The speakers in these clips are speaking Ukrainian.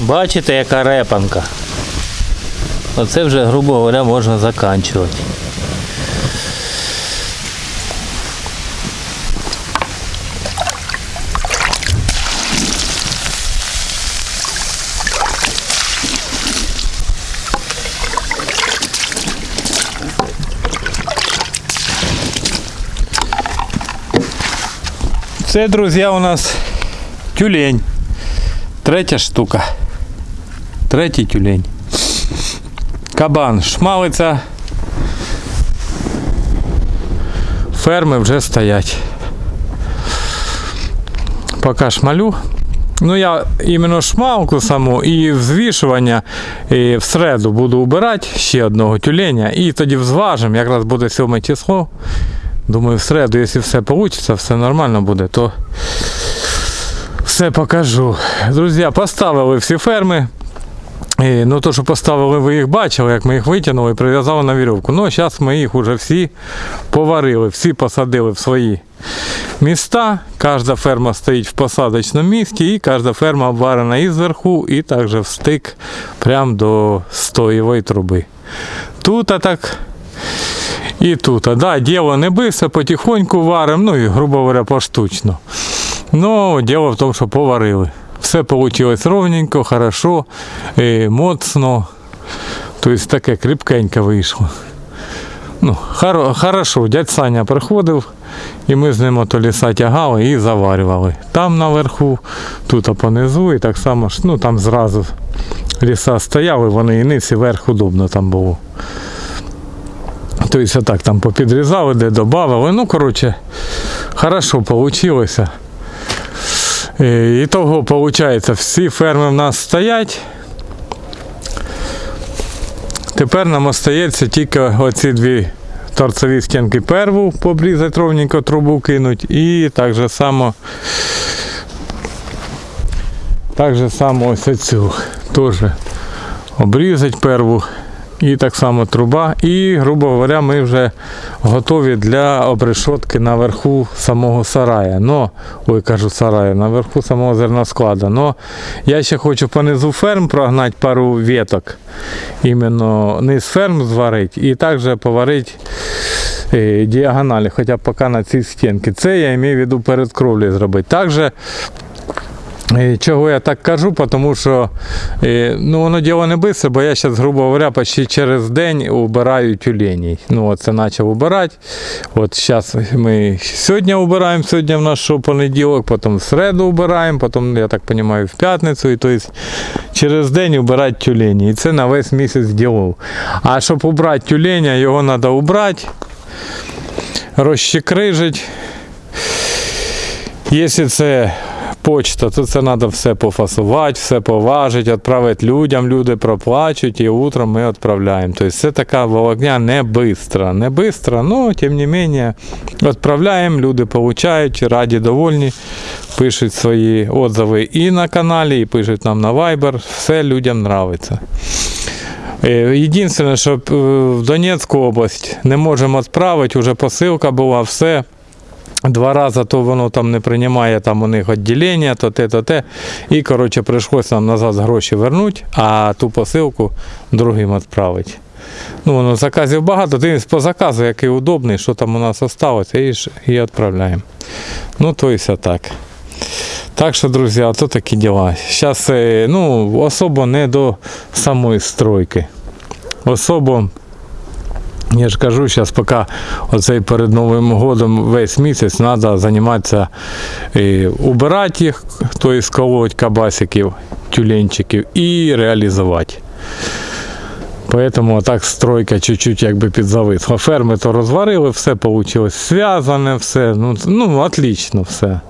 Бачите, яка репанка. Оце вже, грубо говоря, можна заканчувати. Це, друзі, у нас тюлень. Третя штука. Третій тюлень. Кабан шмалиться. Ферми вже стоять. Поки шмалю. Ну я іменно шмалку саму і взвішування і в середу буду убирати ще одного тюленя і тоді взважимо, якраз буде 7 число. Думаю, в середу, якщо все вийде, все нормально буде, то все покажу. Друзі, поставили всі ферми. І, ну, то, що поставили, ви їх бачили, як ми їх витягнули і прив'язали на вірьовку. Ну, зараз ми їх вже всі поварили, всі посадили в свої міста. Кожна ферма стоїть в посадочному місці, і кожна ферма обварена і зверху, і також в стик прямо до стоєвої труби. Тут а так і тут. А, да, діло не бився, потихоньку варимо, ну і, грубо говоря, поштучно. Ну, діло в тому, що поварили. Все вийшло ровненько, хорошо, е, моцно. Тобто таке кріпкенько вийшло. Ну, хоро, хорошо, дядь Саня приходив, і ми з ним ото ліса тягали і заварювали. Там наверху, тут понизу, і так само ну там зразу ліса стояли, вони і низ, і верх удобно там було. Тобто так там попідрізали, де додавали. Ну, коротше, хорошо вийшло. І того, виходить, всі ферми в нас стоять. Тепер нам остається тільки оці дві торцеві стінки перву побрізати ровненько трубу кинуть і так же само так же само ось цю теж обрізати перву і так само труба. І, грубо говоря, ми вже готові для обрешотки наверху самого сарая. Но, ой, кажу сарая, наверху самого зерноскладу. Но я ще хочу понизу ферм прогнати пару веток. Іменно низ ферм зварити і також поварити е, діагоналі, хоча б поки на цій стінки. Це я маю в виду перед кровлею зробити. Також Чого я так кажу? Тому що е, ну, воно діло не бистро, бо я зараз, грубо говоря, почти через день убираю тюленей. Ну, це почав убирати. От зараз ми сьогодні убираємо, сьогодні в що понеділок, потім в середу убираємо, потім, я так розумію, в п'ятницю. І тобто через день убирати тюлені. І це на весь місяць ділов. А щоб убрати тюленя, його треба убрати, розщекрижити. Якщо це почта, то це треба все пофасувати, все поважити, відправити людям, люди проплачуть і утром ми відправляємо. Тобто це така волокня не бистра. Не бистра, але тим не менше відправляємо, люди получають, раді довольні, пишуть свої отзиви і на каналі, і пишуть нам на Viber. Все людям подобається. Єдине, що е, в Донецьку область не можемо відправити, вже посилка була, все. Два рази то воно там не приймає там у них відділення, то те, то те. І коротше прийшлося нам назад гроші вернути, а ту посилку другим відправити. Ну, воно заказів багато, ти по заказу, який удобний, що там у нас залишилося, і, відправляємо. Ну, то і все так. Так що, друзі, то такі діла. Зараз ну, особо не до самої стройки. Особо я ж кажу, зараз поки оцей перед Новим годом весь місяць треба займатися і убирати їх, тобто сколоть кабасиків, тюленчиків і реалізувати. Поэтому так стройка чуть-чуть якби підзависла. Ферми то розварили, все вийшло зв'язане, все. Ну, ну, отлично все.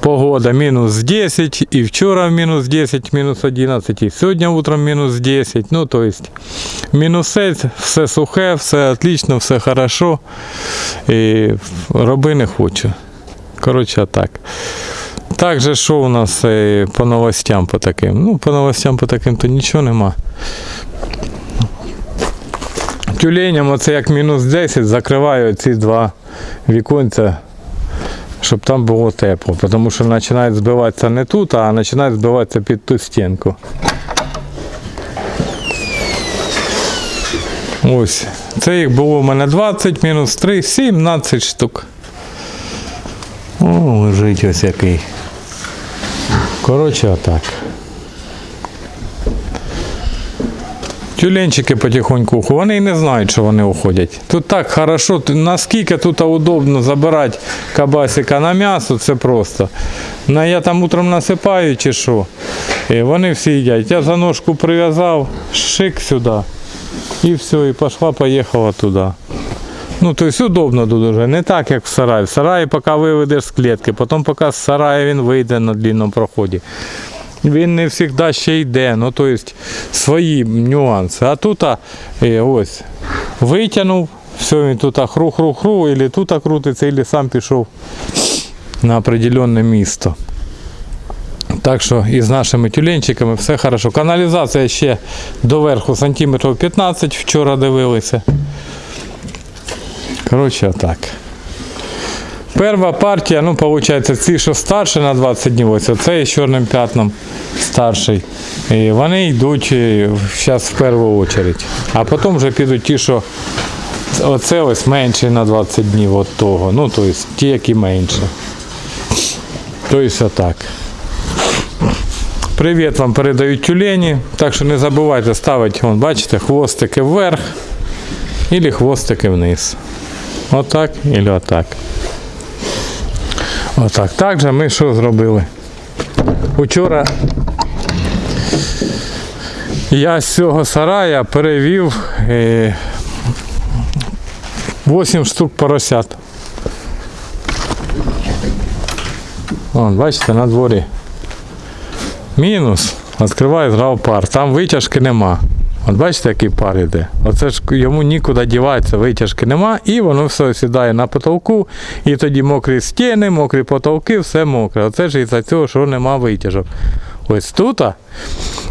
Погода мінус 10, і вчора мінус 10, мінус 11, і сьогодні утром мінус 10. Ну, то есть, мінусець, все сухе, все отлично, все хорошо. І роби не хочу. Коротше, так. Так же, що у нас е, по новостям по таким? Ну, по новостям по таким то нічого нема. Тюленям оце як мінус 10 закриваю ці два віконця щоб там було тепло, тому що починає збиватися не тут, а починає збиватися під ту стінку. Ось. Це їх було в мене 20 мінус 3, 17 штук. О, лежить ось який. Коротше, отак. Тюленчики потихоньку уходять. Вони і не знають, що вони уходять. Тут так хорошо, наскільки тут удобно забирати кабасика на м'ясо, це просто. На, я там утром насипаю чи що. І вони всі їдять. Я за ножку прив'язав, шик сюди. І все, і пішла, поїхала туди. Ну, то есть удобно дуже. Не так, як в сараї. В сараї поки виведеш з клітки, потім поки з сараю він вийде на длинному проході. Він не завжди ще йде, ну то есть свої нюанси. А тут е, ось витягнув, все, він тут хру-хру-хру, або тут крутиться, або сам пішов на определенне місто. Так що і з нашими тюленчиками все хорошо. Каналізація ще доверху сантиметрів 15, вчора дивилися. Коротше, отак. Перша партія, ну, виходить, ці, що старші на 20 днів, ось оцей з чорним п'ятном старший. І вони йдуть зараз в першу чергу. А потім вже підуть ті, що оце ось менший на 20 днів от того. Ну, тобто ті, які менше. Тобто отак. Привіт вам передають тюлені. Так що не забувайте ставити, вон, бачите, хвостики вверх або хвостики вниз. Отак і отак. Отак. Так же ми що зробили? Учора я з цього сарая перевів е, 8 штук поросят. Вон, бачите, на дворі. Мінус. Відкриваю зразу пар. Там витяжки нема. От бачите, який пар іде. Оце ж йому нікуди діватися, витяжки нема, і воно все сідає на потолку, і тоді мокрі стіни, мокрі потолки, все мокре. Оце ж із-за цього, що нема витяжок. Ось тут.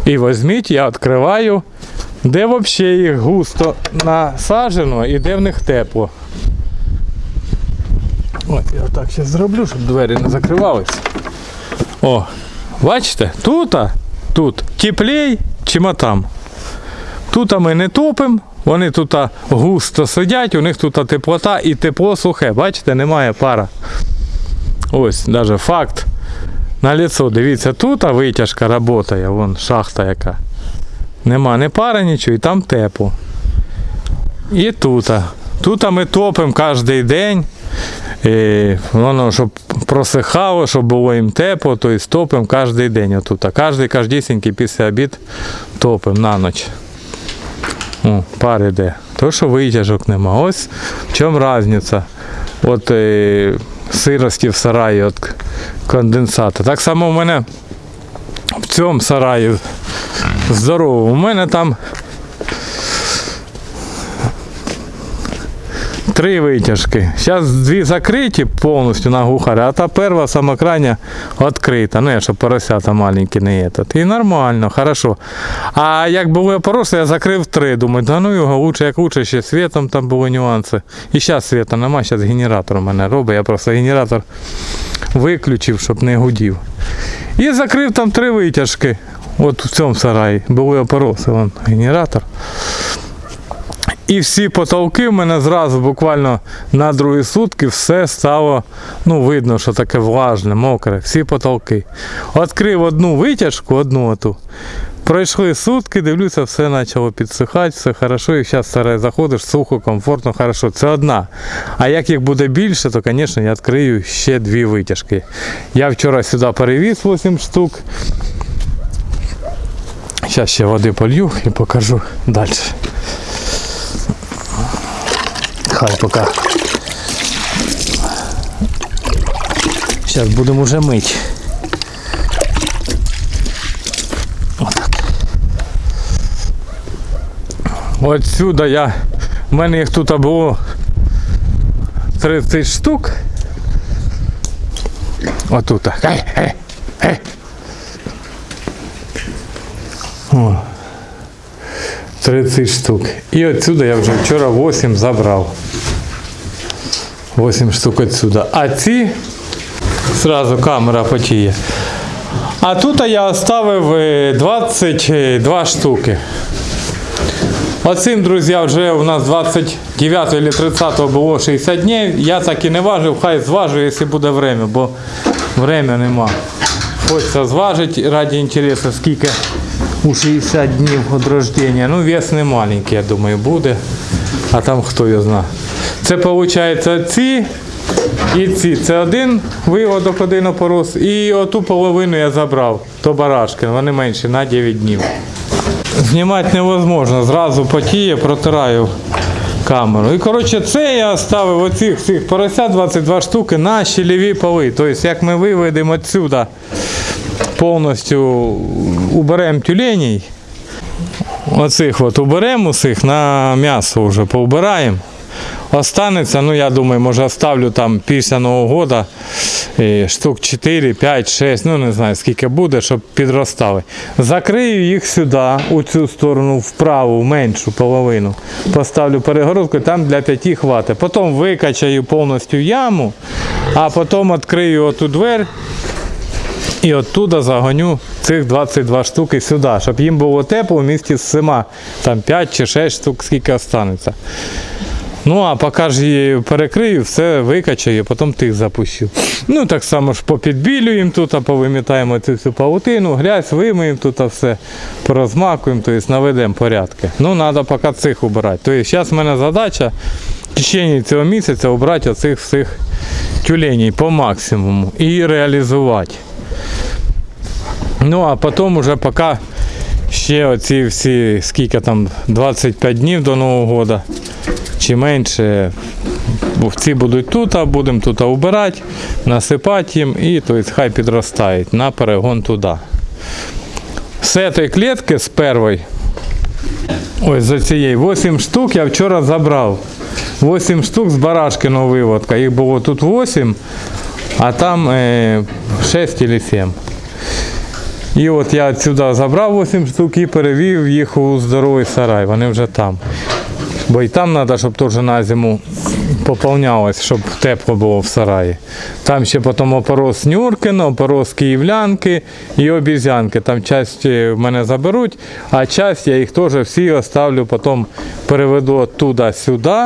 І візьміть, я відкриваю, де взагалі їх густо насаджено і де в них тепло. Ось я так зараз зроблю, щоб двері не закривалися. О, бачите, тут, тут теплей, чим там. Тут ми не топимо, вони тут густо сидять, у них тут теплота і тепло сухе. Бачите, немає пара. Ось, навіть факт. На лицо, дивіться, тут витяжка працює, вон шахта яка. Нема ні пари, нічого, і там тепло. І тут. Тут ми топимо кожен день. І воно, щоб просихало, щоб було їм тепло, то есть топимо кожен день. Отут. Кожен кождісінький після обід топимо на ніч. О, пар іде. То, що витяжок нема. Ось в чому різниця. От е, сирості в сараї від конденсата. Так само в мене в цьому сараї здорово. У мене там три витяжки. Зараз дві закриті повністю на гухарі, а та перша сама крайня відкрита. Ну, я щоб поросята маленькі не є. І нормально, хорошо. А як було поросле, я закрив три. Думаю, да ну його лучше, як лучше, ще світом там були нюанси. І зараз світа нема, зараз генератор у мене робить. Я просто генератор виключив, щоб не гудів. І закрив там три витяжки. От в цьому сараї. Були опороси, вон генератор. І всі потолки в мене зразу буквально на другі сутки все стало, ну, видно, що таке влажне, мокре, всі потолки. Відкрив одну витяжку, одну оту. Пройшли сутки, дивлюся, все почало підсихати, все хорошо. І зараз старе заходиш, сухо, комфортно, хорошо. Це одна. А як їх буде більше, то, звісно, я відкрию ще дві витяжки. Я вчора сюди перевіз 8 штук. Зараз ще води полью і покажу далі. Хай поки. Зараз будемо вже мити. Отак. От сюди я. У мене їх тут було 30 штук. Отут. Ей. О. 30 штук. І отсюда я вже вчора 8 забрав. 8 штук отсюда. А ці зразу камера потіє. А тут я оставив е, 22 штуки. Оцим, друзі, вже у нас 29 или 30 було 60 днів. Я так і не важив, хай зважу, якщо буде время, бо время нема. Хочеться зважити раді інтересу, скільки у 60 днів від рождения. Ну, вес не маленький, я думаю, буде. А там хто його знає. Це виходить ці і ці. Це один виводок, один опорос. І оту половину я забрав. То барашки, вони менші на 9 днів. Знімати невозможно. Зразу потіє, протираю камеру. І коротше, це я ставив оцих всіх поросят 22 штуки на щелеві поли. Тобто, як ми виведемо відсюди, повністю уберемо тюленей, оцих от уберемо усіх на м'ясо вже поубираємо. Останеться, ну я думаю, може оставлю там після Нового е, штук 4, 5, 6, ну не знаю скільки буде, щоб підростали. Закрию їх сюди, у цю сторону, вправу, меншу половину. Поставлю перегородку, там для п'яти хватить. Потім викачаю повністю яму, а потім відкрию оту двері і оттуда загоню цих 22 штуки сюди, щоб їм було тепло в місті з сима. Там 5 чи 6 штук, скільки останеться. Ну, а поки ж її перекрию, все викачаю, потім тих запущу. Ну, так само ж попідбілюємо тут, повимітаємо цю всю паутину, грязь, вимиємо тут а все, порозмакуємо, тобто наведемо порядки. Ну, треба поки цих убирати. Тобто зараз в мене задача в течение цього місяця обрати оцих всіх тюленей по максимуму і реалізувати. Ну, а потім уже поки ще оці всі, скільки там, 25 днів до Нового року чи менше. Бо будуть тут, а будемо тут убирати, насипати їм і тобто, хай підростають на перегон туди. З цієї клітки з першої, ось за цієї 8 штук я вчора забрав. 8 штук з барашкиного виводка. Їх було тут 8, а там е, 6 чи 7. І от я сюди забрав 8 штук і перевів їх у здоровий сарай. Вони вже там. Бо і там треба, щоб теж на зиму поповнялось, щоб тепло було в сараї. Там ще потім опорос Нюркина, опорос Київлянки і обізянки. Там часть в мене заберуть, а часть я їх теж всі оставлю, потім переведу туди сюди.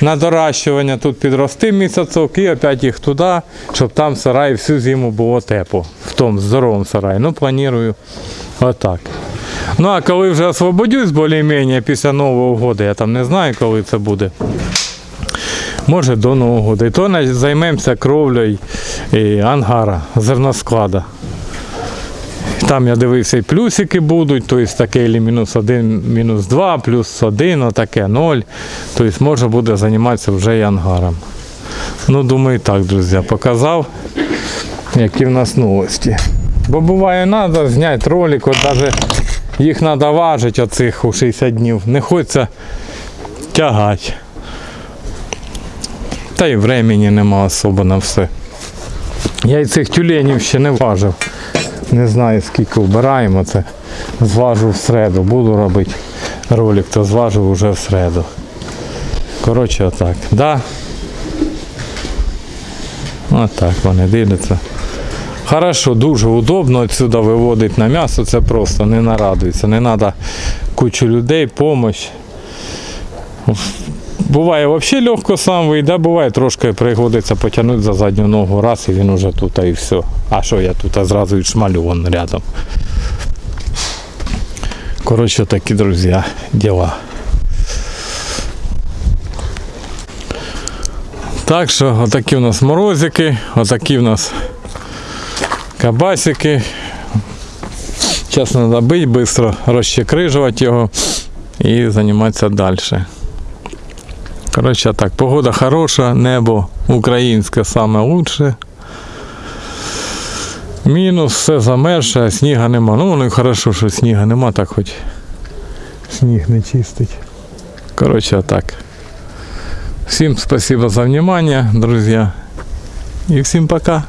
На доращування тут підрости місяцок і опять їх туди, щоб там сараї всю зиму було тепло. В тому здоровому сараї. Ну, планую отак. Ну а коли вже освободюсь більш-менш після Нового року, я там не знаю, коли це буде. Може до Нового року. І то займемося кровлею і ангара, зерносклада. Там я дивився і плюсики будуть, тобто таке і мінус 1, мінус 2, плюс 1, отаке 0. Тобто можна буде займатися вже і ангаром. Ну, думаю, так, друзі, показав, які в нас новості. Бо буває, треба зняти ролик, от навіть їх треба важити оцих у 60 днів. Не хочеться тягати. Та й времени нема особо на все. Я і цих тюленів ще не важив. Не знаю скільки вбираємо це. Зважу в середу. Буду робити ролик, то зважу вже в середу. Коротше, отак. Да. Отак вони дивляться. Хорошо, дуже удобно відсюди виводити на м'ясо, це просто не нарадується. Не треба кучу людей, допомога. Буває взагалі легко сам вийде, буває трошки пригодиться потягнути за задню ногу раз і він уже тут і все. А що я тут а зразу і шмалю вон рядом. Коротше, такі, друзі, діла. Так що, отакі у нас морозики, отакі у нас кабасики. Зараз треба бити, швидко розчекрижувати його і займатися далі. Коротше так, погода хороша, небо українське саме лучше. Мінус, все замерше, а сніга нема. Ну, ну і хорошо, що сніга нема, так хоч сніг не чистить. Коротше, так. Всім спасибо за внимание, друзья. И всем пока.